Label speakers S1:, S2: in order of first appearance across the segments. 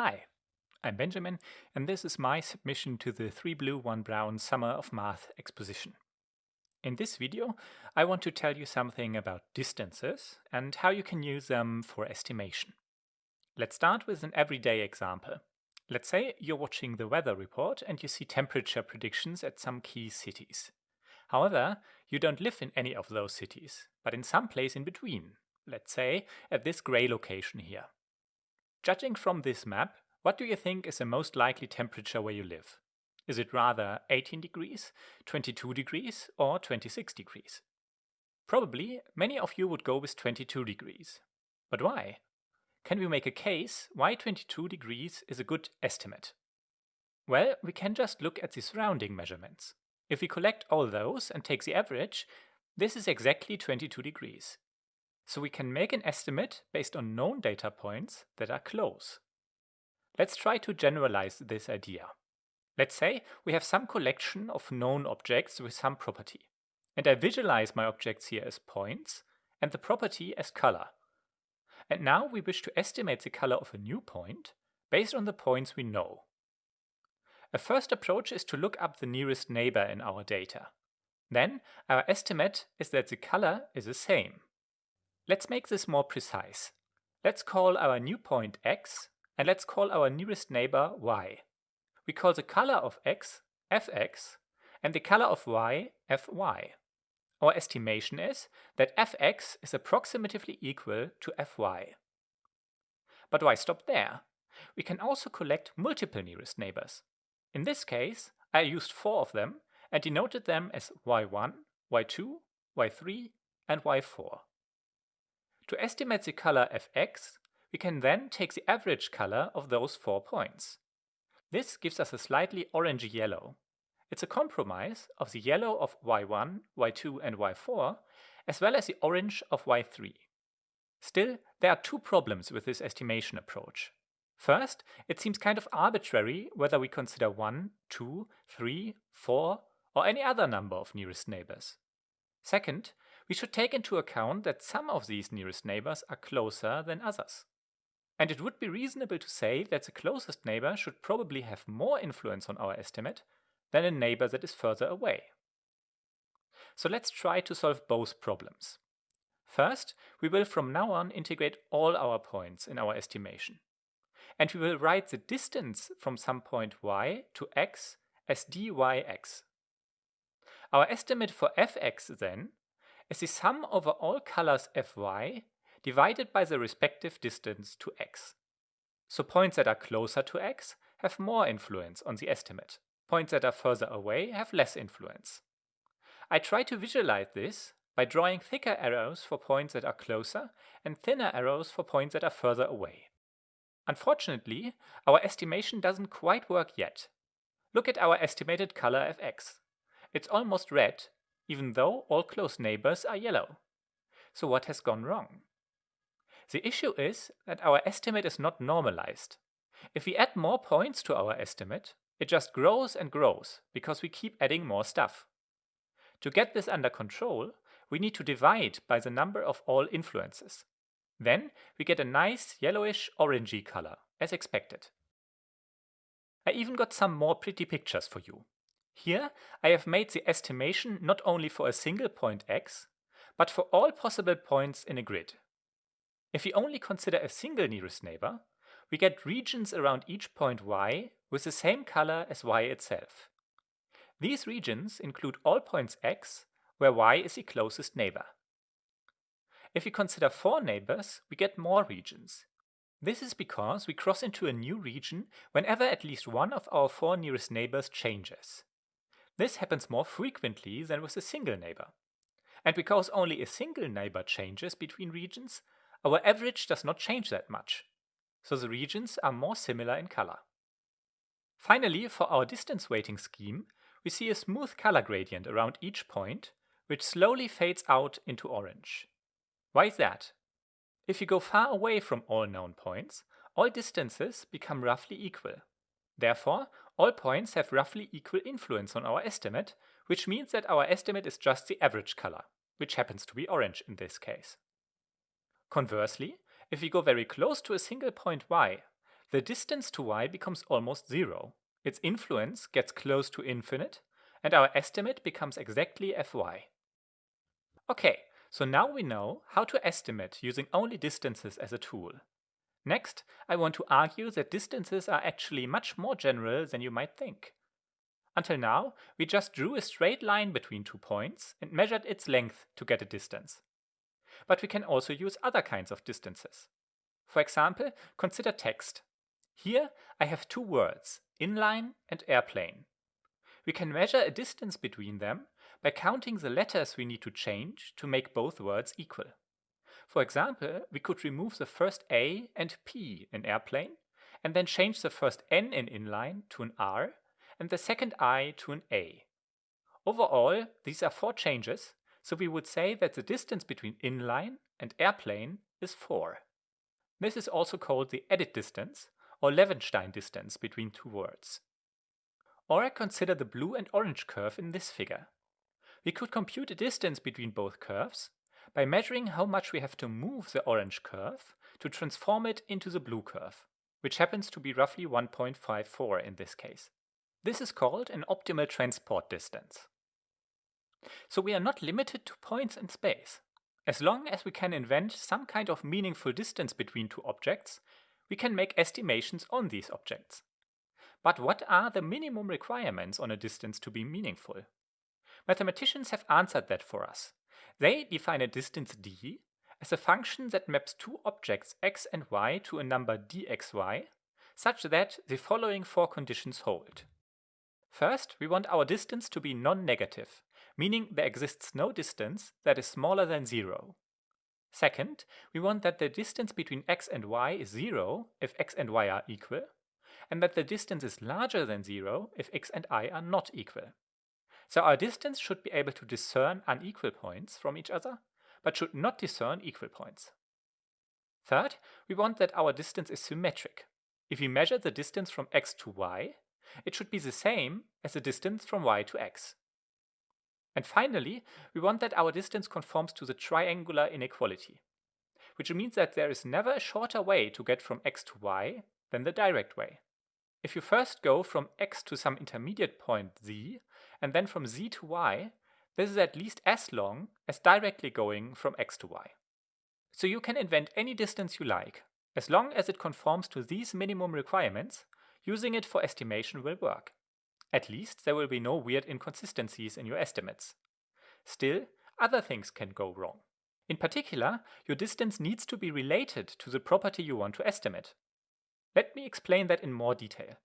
S1: Hi, I'm Benjamin, and this is my submission to the 3Blue1Brown Summer of Math exposition. In this video, I want to tell you something about distances and how you can use them for estimation. Let's start with an everyday example. Let's say you're watching the weather report and you see temperature predictions at some key cities. However, you don't live in any of those cities, but in some place in between, let's say at this grey location here. Judging from this map, what do you think is the most likely temperature where you live? Is it rather 18 degrees, 22 degrees, or 26 degrees? Probably many of you would go with 22 degrees. But why? Can we make a case why 22 degrees is a good estimate? Well, we can just look at the surrounding measurements. If we collect all those and take the average, this is exactly 22 degrees. So we can make an estimate based on known data points that are close. Let's try to generalize this idea. Let's say we have some collection of known objects with some property. And I visualize my objects here as points and the property as color. And now we wish to estimate the color of a new point based on the points we know. A first approach is to look up the nearest neighbor in our data. Then our estimate is that the color is the same. Let's make this more precise. Let's call our new point x, and let's call our nearest neighbor y. We call the color of x fx, and the color of y fy. Our estimation is that fx is approximately equal to fy. But why stop there? We can also collect multiple nearest neighbors. In this case, I used four of them and denoted them as y1, y2, y3, and y4. To estimate the color fx, we can then take the average color of those four points. This gives us a slightly orangey yellow. It's a compromise of the yellow of y1, y2 and y4, as well as the orange of y3. Still, there are two problems with this estimation approach. First, it seems kind of arbitrary whether we consider 1, 2, 3, 4, or any other number of nearest neighbors. Second, we should take into account that some of these nearest neighbors are closer than others. And it would be reasonable to say that the closest neighbor should probably have more influence on our estimate than a neighbor that is further away. So let's try to solve both problems. First, we will from now on integrate all our points in our estimation. And we will write the distance from some point y to x as dyx. Our estimate for fx then is the sum over all colors fy divided by the respective distance to x. So points that are closer to x have more influence on the estimate. Points that are further away have less influence. I try to visualize this by drawing thicker arrows for points that are closer and thinner arrows for points that are further away. Unfortunately, our estimation doesn't quite work yet. Look at our estimated color fx. It's almost red even though all close neighbors are yellow. So what has gone wrong? The issue is that our estimate is not normalized. If we add more points to our estimate, it just grows and grows because we keep adding more stuff. To get this under control, we need to divide by the number of all influences. Then we get a nice yellowish orangey color, as expected. I even got some more pretty pictures for you. Here I have made the estimation not only for a single point x, but for all possible points in a grid. If we only consider a single nearest neighbor, we get regions around each point y with the same color as y itself. These regions include all points x, where y is the closest neighbor. If we consider four neighbors, we get more regions. This is because we cross into a new region whenever at least one of our four nearest neighbors changes. This happens more frequently than with a single neighbor. And because only a single neighbor changes between regions, our average does not change that much. So the regions are more similar in color. Finally, for our distance weighting scheme, we see a smooth color gradient around each point, which slowly fades out into orange. Why is that? If you go far away from all known points, all distances become roughly equal. Therefore, all points have roughly equal influence on our estimate, which means that our estimate is just the average color, which happens to be orange in this case. Conversely, if we go very close to a single point y, the distance to y becomes almost zero. Its influence gets close to infinite, and our estimate becomes exactly fy. Okay, so now we know how to estimate using only distances as a tool. Next, I want to argue that distances are actually much more general than you might think. Until now, we just drew a straight line between two points and measured its length to get a distance. But we can also use other kinds of distances. For example, consider text. Here I have two words, inline and airplane. We can measure a distance between them by counting the letters we need to change to make both words equal. For example, we could remove the first A and P in airplane, and then change the first N in inline to an R, and the second I to an A. Overall, these are four changes, so we would say that the distance between inline and airplane is 4. This is also called the edit distance, or Levenshtein distance between two words. Or consider the blue and orange curve in this figure. We could compute a distance between both curves by measuring how much we have to move the orange curve to transform it into the blue curve, which happens to be roughly 1.54 in this case. This is called an optimal transport distance. So we are not limited to points in space. As long as we can invent some kind of meaningful distance between two objects, we can make estimations on these objects. But what are the minimum requirements on a distance to be meaningful? Mathematicians have answered that for us. They define a distance d as a function that maps two objects x and y to a number dxy, such that the following four conditions hold. First, we want our distance to be non-negative, meaning there exists no distance that is smaller than zero. Second, we want that the distance between x and y is zero if x and y are equal, and that the distance is larger than zero if x and i are not equal. So our distance should be able to discern unequal points from each other, but should not discern equal points. Third, we want that our distance is symmetric. If we measure the distance from x to y, it should be the same as the distance from y to x. And finally, we want that our distance conforms to the triangular inequality, which means that there is never a shorter way to get from x to y than the direct way. If you first go from x to some intermediate point z, and then from z to y, this is at least as long as directly going from x to y. So you can invent any distance you like, as long as it conforms to these minimum requirements, using it for estimation will work. At least there will be no weird inconsistencies in your estimates. Still, other things can go wrong. In particular, your distance needs to be related to the property you want to estimate. Let me explain that in more detail.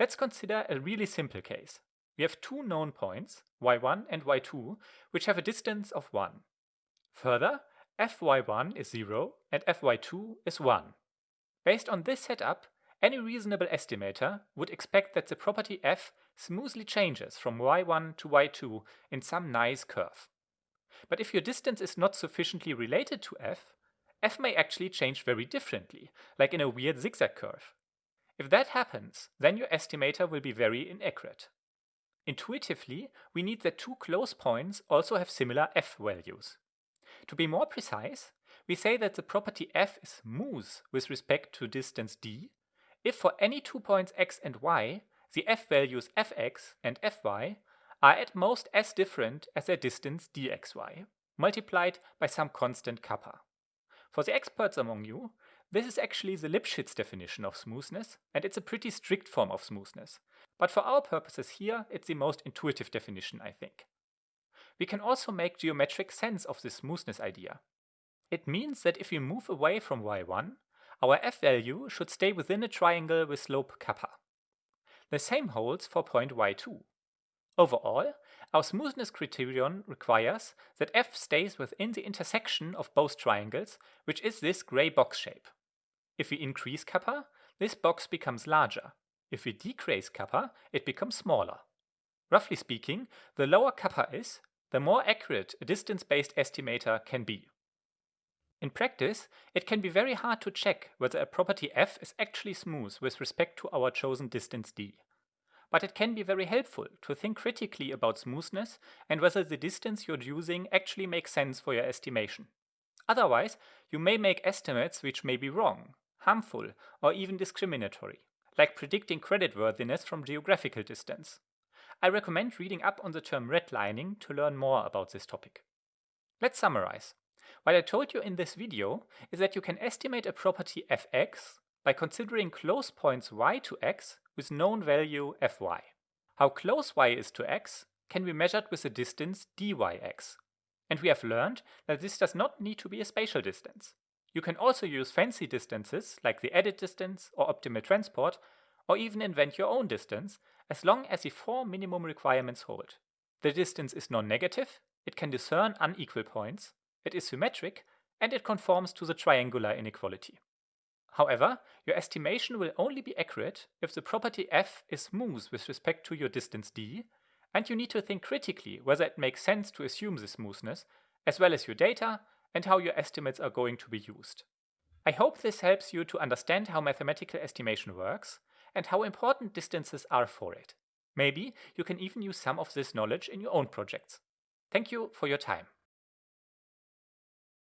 S1: Let's consider a really simple case. We have two known points, y1 and y2, which have a distance of 1. Further, fy1 is 0 and fy2 is 1. Based on this setup, any reasonable estimator would expect that the property f smoothly changes from y1 to y2 in some nice curve. But if your distance is not sufficiently related to f, f may actually change very differently, like in a weird zigzag curve. If that happens, then your estimator will be very inaccurate. Intuitively, we need that two close points also have similar f values. To be more precise, we say that the property f is smooth with respect to distance d if for any two points x and y, the f values fx and fy are at most as different as their distance dxy, multiplied by some constant kappa. For the experts among you, this is actually the Lipschitz definition of smoothness, and it's a pretty strict form of smoothness. But for our purposes here, it's the most intuitive definition, I think. We can also make geometric sense of this smoothness idea. It means that if we move away from y1, our f value should stay within a triangle with slope kappa. The same holds for point y2. Overall, our smoothness criterion requires that f stays within the intersection of both triangles, which is this grey box shape. If we increase kappa, this box becomes larger. If we decrease kappa, it becomes smaller. Roughly speaking, the lower kappa is, the more accurate a distance-based estimator can be. In practice, it can be very hard to check whether a property f is actually smooth with respect to our chosen distance d. But it can be very helpful to think critically about smoothness and whether the distance you're using actually makes sense for your estimation. Otherwise, you may make estimates which may be wrong, harmful, or even discriminatory, like predicting creditworthiness from geographical distance. I recommend reading up on the term redlining to learn more about this topic. Let's summarize. What I told you in this video is that you can estimate a property fx by considering close points y to x with known value fy. How close y is to x can be measured with the distance dyx. And we have learned that this does not need to be a spatial distance. You can also use fancy distances like the edit distance or optimal transport, or even invent your own distance, as long as the four minimum requirements hold. The distance is non-negative, it can discern unequal points, it is symmetric, and it conforms to the triangular inequality. However, your estimation will only be accurate if the property f is smooth with respect to your distance d, and you need to think critically whether it makes sense to assume this smoothness, as well as your data and how your estimates are going to be used. I hope this helps you to understand how mathematical estimation works and how important distances are for it. Maybe you can even use some of this knowledge in your own projects. Thank you for your time.